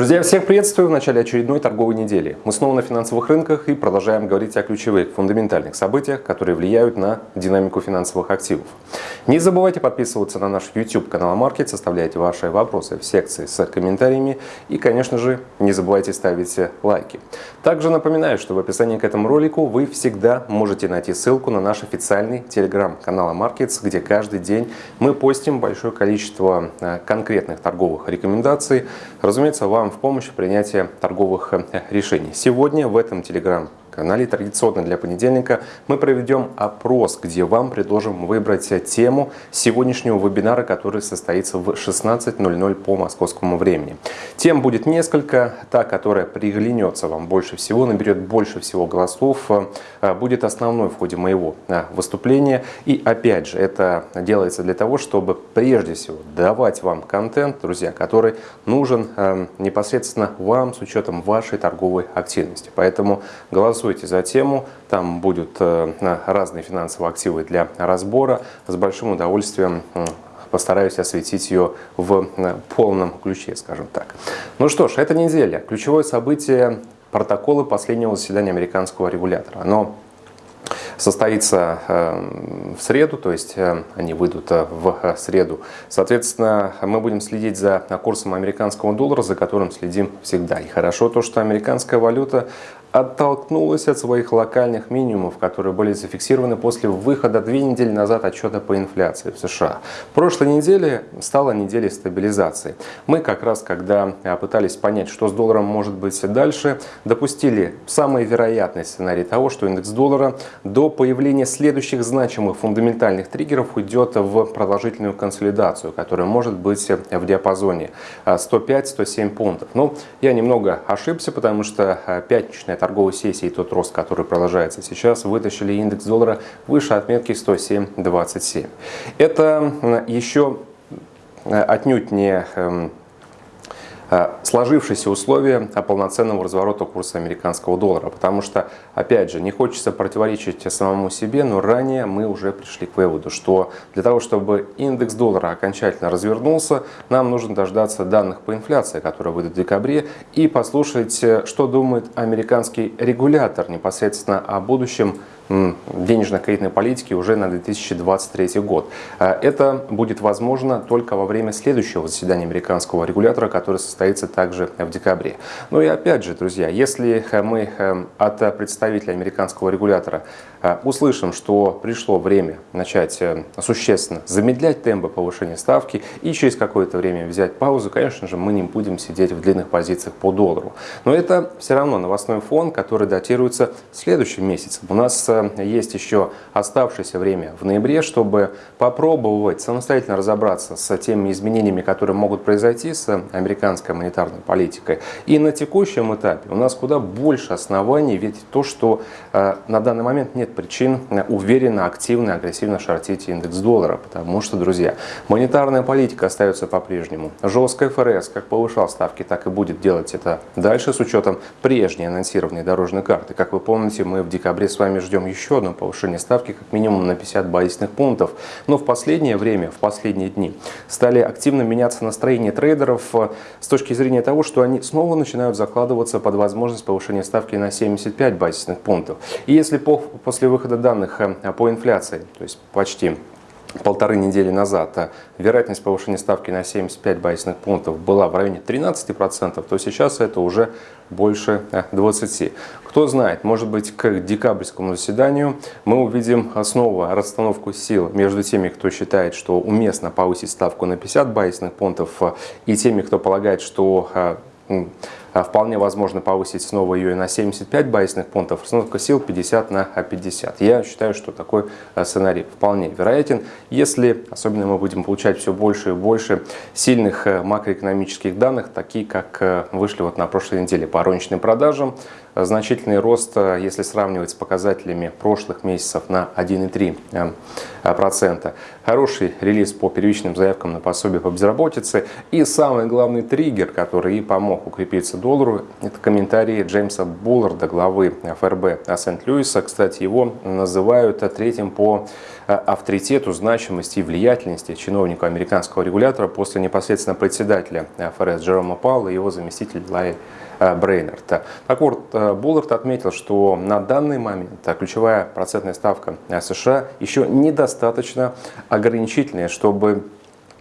Друзья, всех приветствую в начале очередной торговой недели. Мы снова на финансовых рынках и продолжаем говорить о ключевых фундаментальных событиях, которые влияют на динамику финансовых активов. Не забывайте подписываться на наш YouTube канал Market, составляйте ваши вопросы в секции с комментариями и, конечно же, не забывайте ставить лайки. Также напоминаю, что в описании к этому ролику вы всегда можете найти ссылку на наш официальный телеграм-канал Markets, где каждый день мы постим большое количество э, конкретных торговых рекомендаций. Разумеется, вам вам в помощь в принятии торговых э, решений. Сегодня в этом телеграм канале традиционно для понедельника мы проведем опрос, где вам предложим выбрать тему сегодняшнего вебинара, который состоится в 16.00 по московскому времени. Тем будет несколько. Та, которая приглянется вам больше всего, наберет больше всего голосов, э, будет основной в ходе моего э, выступления. И опять же, это делается для того, чтобы прежде всего давать вам контент, друзья, который нужен э, непосредственно вам с учетом вашей торговой активности. Поэтому голосуйте голосуйте за тему, там будут э, разные финансовые активы для разбора. С большим удовольствием постараюсь осветить ее в э, полном ключе, скажем так. Ну что ж, эта неделя. Ключевое событие – протоколы последнего заседания американского регулятора. Оно состоится э, в среду, то есть они выйдут в среду. Соответственно, мы будем следить за курсом американского доллара, за которым следим всегда. И хорошо то, что американская валюта оттолкнулась от своих локальных минимумов, которые были зафиксированы после выхода две недели назад отчета по инфляции в США. Прошлой неделе стала неделей стабилизации. Мы как раз, когда а, пытались понять, что с долларом может быть дальше, допустили самый вероятный сценарий того, что индекс доллара до появления следующих значимых фундаментальных триггеров уйдет в продолжительную консолидацию, которая может быть в диапазоне 105-107 а, пунктов. Но я немного ошибся, потому что а, пятничная торговой сессии тот рост, который продолжается сейчас, вытащили индекс доллара выше отметки 107.27. Это еще э, отнюдь не эм, сложившиеся условия полноценного разворота курса американского доллара. Потому что, опять же, не хочется противоречить самому себе, но ранее мы уже пришли к выводу, что для того, чтобы индекс доллара окончательно развернулся, нам нужно дождаться данных по инфляции, которые выйдут в декабре, и послушать, э, что думает американский регулятор непосредственно о будущем денежно-кредитной политики уже на 2023 год. Э, это будет возможно только во время следующего заседания американского регулятора, который состоится также в декабре. Ну и опять же, друзья, если мы э, от представителя американского регулятора услышим, что пришло время начать существенно замедлять темпы повышения ставки и через какое-то время взять паузу, конечно же, мы не будем сидеть в длинных позициях по доллару. Но это все равно новостной фон, который датируется следующим месяцем. У нас есть еще оставшееся время в ноябре, чтобы попробовать самостоятельно разобраться с теми изменениями, которые могут произойти с американской монетарной политикой. И на текущем этапе у нас куда больше оснований видеть то, что э, на данный момент нет причин уверенно, активно, агрессивно шортить индекс доллара. Потому что, друзья, монетарная политика остается по-прежнему. Жесткая ФРС как повышал ставки, так и будет делать это дальше с учетом прежней анонсированной дорожной карты. Как вы помните, мы в декабре с вами ждем еще одно повышение ставки как минимум на 50 базисных пунктов. Но в последнее время, в последние дни, стали активно меняться настроения трейдеров э, с точки зрения того, что они снова начинают закладываться под возможность повышения ставки на 75 базисных пунктов. И если по, после выхода данных э, по инфляции, то есть почти полторы недели назад а вероятность повышения ставки на 75 базисных пунктов была в районе 13%, то сейчас это уже больше 20%. Э, Кто знает, может быть к декабрьскому заседанию мы увидим снова расстановку сил между теми, кто считает, что уместно повысить ставку на 50 базисных пунктов э, и теми, кто полагает, что э, вполне возможно повысить снова ее на 75 базисных пунктов, расстановка сил 50 на 50. Я считаю, что такой э, сценарий вполне вероятен, если особенно мы будем получать все больше и больше сильных э, макроэкономических данных, такие как э, вышли вот на прошлой неделе по розничным продажам, значительный рост, если сравнивать с показателями прошлых месяцев на 1,3%. Хороший релиз по первичным заявкам на пособие по безработице и самый главный триггер, который и помог укрепиться доллару. Это комментарии Джеймса Булларда, главы ФРБ Сент-Луиса. Кстати, его называют третьим по авторитету, значимости и влиятельности чиновника американского регулятора после непосредственно председателя ФРС Джерома Паула и его заместителя Лайи Брейнерта. Так вот, Буллард отметил, что на данный момент ключевая процентная ставка США еще недостаточно ограничительная, чтобы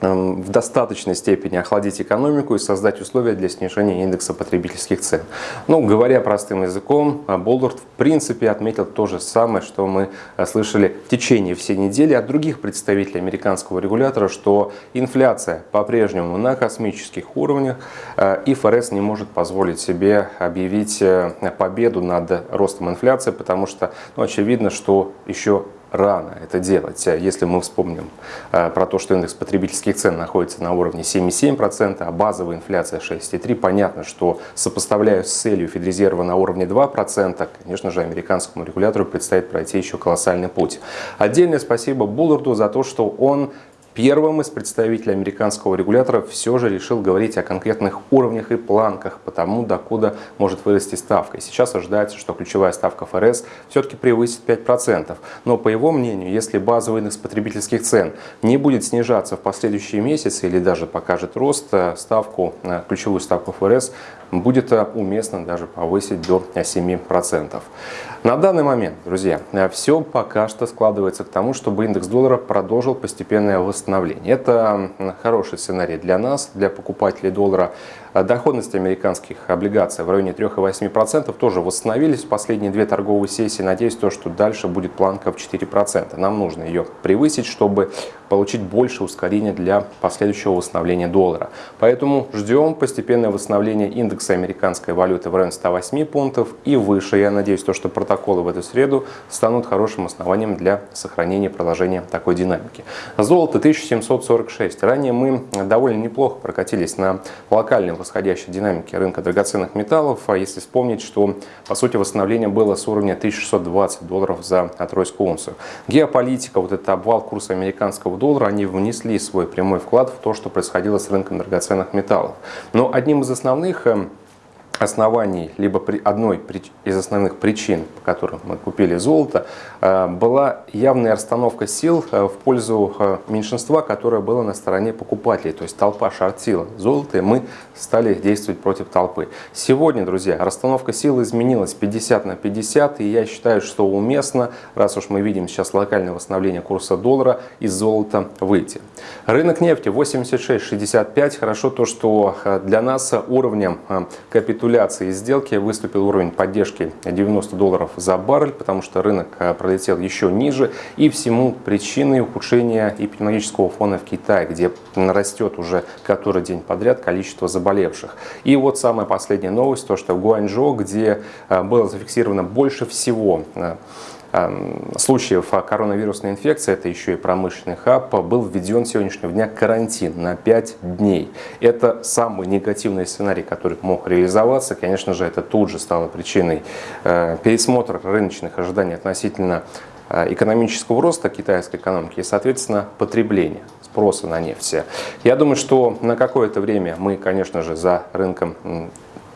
в достаточной степени охладить экономику и создать условия для снижения индекса потребительских цен. Ну, говоря простым языком, э, Болдорт в принципе отметил то же самое, что мы э, слышали в течение всей недели от других представителей американского регулятора, что инфляция по-прежнему на космических уровнях, э, и ФРС не может позволить себе объявить победу над ростом инфляции, потому что ну, очевидно, что еще рано это делать. Если мы вспомним э, про то, что индекс потребительских цен находится на уровне 7,7%, а базовая инфляция 6,3%, понятно, что сопоставляя с целью Федрезерва на уровне 2%, конечно же, американскому регулятору предстоит пройти еще колоссальный путь. Отдельное спасибо Булларду за то, что он Первым из представителей американского регулятора все же решил говорить о конкретных уровнях и планках по тому, докуда может вырасти ставка. И сейчас ожидается, что ключевая ставка ФРС все-таки превысит 5%. Но по его мнению, если базовый индекс потребительских цен не будет снижаться в последующие месяцы или даже покажет рост, э, ставку, э, ключевую ставку ФРС будет э, уместно даже повысить до 7%. На данный момент, друзья, все пока что складывается к тому, чтобы индекс доллара продолжил постепенное восстановление. Это хороший сценарий для нас, для покупателей доллара. Доходность американских облигаций в районе 3,8% тоже восстановились в последние две торговые сессии. Надеюсь, то, что дальше будет планка в 4%. Нам нужно ее превысить, чтобы получить больше ускорения для последующего восстановления доллара. Поэтому ждем постепенное восстановление индекса американской валюты в районе 108 пунктов и выше. Я надеюсь, то, что протоколы в эту среду станут хорошим основанием для сохранения продолжения такой динамики. Золото 1746. Ранее мы довольно неплохо прокатились на локальном восходящей динамики рынка драгоценных металлов. А если вспомнить, что по сути восстановление было с уровня 1620 долларов за тройскую унцию. Геополитика, вот этот обвал курса американского доллара, они внесли свой прямой вклад в то, что происходило с рынком драгоценных металлов. Но одним из основных эм, оснований, либо при одной из основных причин, по которым мы купили золото, э, была явная расстановка сил э, в пользу э, меньшинства, которое было на стороне покупателей. То есть толпа шортила золото, и мы стали действовать против толпы. Сегодня, друзья, расстановка сил изменилась 50 на 50, и я считаю, что уместно, раз уж мы видим сейчас локальное восстановление курса доллара, из золота выйти. Рынок нефти 86.65. Хорошо то, что для нас уровнем капитуляции капитуляции сделки выступил уровень поддержки 90 долларов за баррель, потому что рынок э, пролетел еще ниже. И всему причиной ухудшения эпидемиологического фона в Китае, где растет уже который день подряд количество заболевших. И вот самая последняя новость, то что в Гуанчжоу, где э, было зафиксировано больше всего э, случаев коронавирусной инфекции, это еще и промышленный хаб, был введен сегодняшнего дня карантин на 5 дней. Это самый негативный сценарий, который мог реализоваться. Конечно же, это тут же стало причиной э, пересмотра рыночных ожиданий относительно э, экономического роста китайской экономики и, соответственно, потребления спроса на нефть. Я думаю, что на какое-то время мы, конечно же, за рынком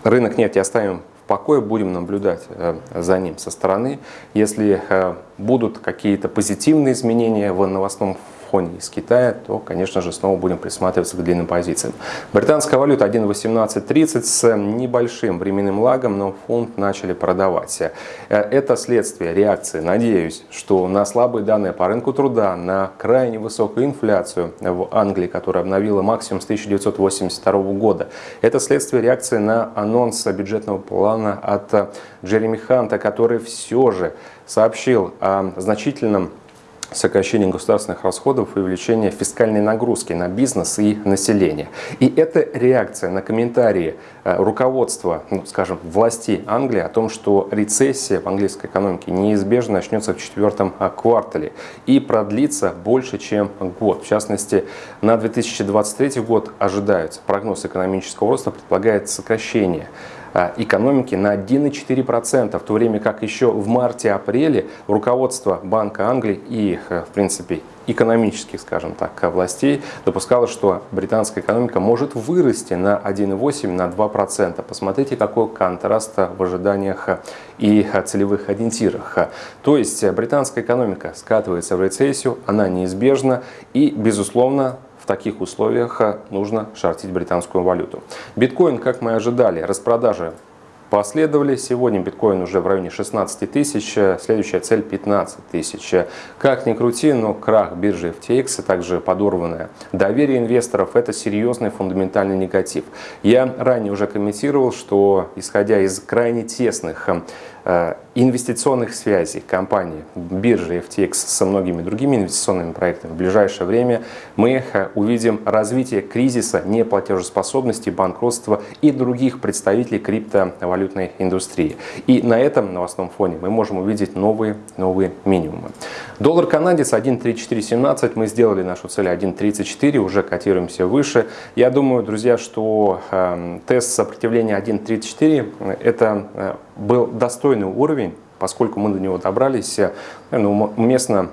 рынок нефти оставим покое, будем наблюдать э, за ним со стороны. Если э, будут какие-то позитивные изменения в новостном фоне из Китая, то, конечно же, снова будем присматриваться к длинным позициям. Британская валюта 1.1830 с небольшим временным лагом, но фунт начали продавать. Э, это следствие реакции, надеюсь, что на слабые данные по рынку труда, на крайне высокую инфляцию в Англии, которая обновила максимум с 1982 года. Это следствие реакции на анонс бюджетного плана от Джереми Ханта, который все же сообщил о значительном сокращение государственных расходов и увеличение фискальной нагрузки на бизнес и население. И это реакция на комментарии э, руководства, ну, скажем, власти Англии о том, что рецессия в английской экономике неизбежно начнется в четвертом э, квартале и продлится больше, чем год. В частности, на 2023 год ожидаются прогноз экономического роста предполагает сокращение экономики на 1,4%, в то время как еще в марте-апреле руководство Банка Англии и, в принципе, экономических, скажем так, властей допускало, что британская экономика может вырасти на 1,8 на 2%. Посмотрите, какой контраст в ожиданиях и целевых ориентирах. То есть британская экономика скатывается в рецессию, она неизбежна и, безусловно, в таких условиях нужно шортить британскую валюту. Биткоин, как мы ожидали, распродажи последовали. Сегодня биткоин уже в районе 16 тысяч, следующая цель 15 тысяч. Как ни крути, но крах биржи FTX, а также подорванное доверие инвесторов – это серьезный фундаментальный негатив. Я ранее уже комментировал, что исходя из крайне тесных Э, инвестиционных связей компании биржи FTX со многими другими инвестиционными проектами в ближайшее время мы э, увидим развитие кризиса неплатежеспособности, банкротства и других представителей криптовалютной индустрии. И на этом новостном фоне мы можем увидеть новые, новые минимумы. Доллар канадец 1.3417, мы сделали нашу цель 1.34, уже котируемся выше. Я думаю, друзья, что э, тест сопротивления 1.34 это э, был достойный уровень, поскольку мы до него добрались, э, ну, уместно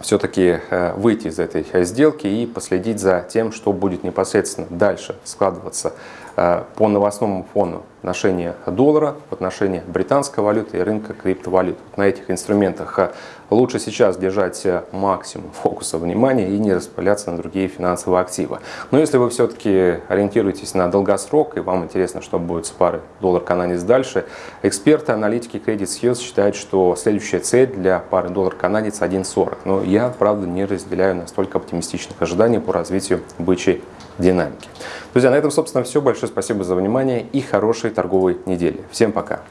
все-таки э, выйти из этой сделки и последить за тем, что будет непосредственно дальше складываться Э, по новостному фону отношения доллара в отношении британской валюты и рынка криптовалют. На этих инструментах э, лучше сейчас держать э, максимум фокуса внимания и не распыляться на другие финансовые активы. Но если вы все-таки ориентируетесь на долгосрок и вам интересно, что будет с парой доллар-канадец дальше, эксперты, аналитики Credit Suisse считают, что следующая цель для пары доллар-канадец 1.40. Но я, правда, не разделяю настолько оптимистичных ожиданий по развитию бычьей динамики. Друзья, на этом, собственно, все. Большое спасибо за внимание и хорошей торговой недели. Всем пока!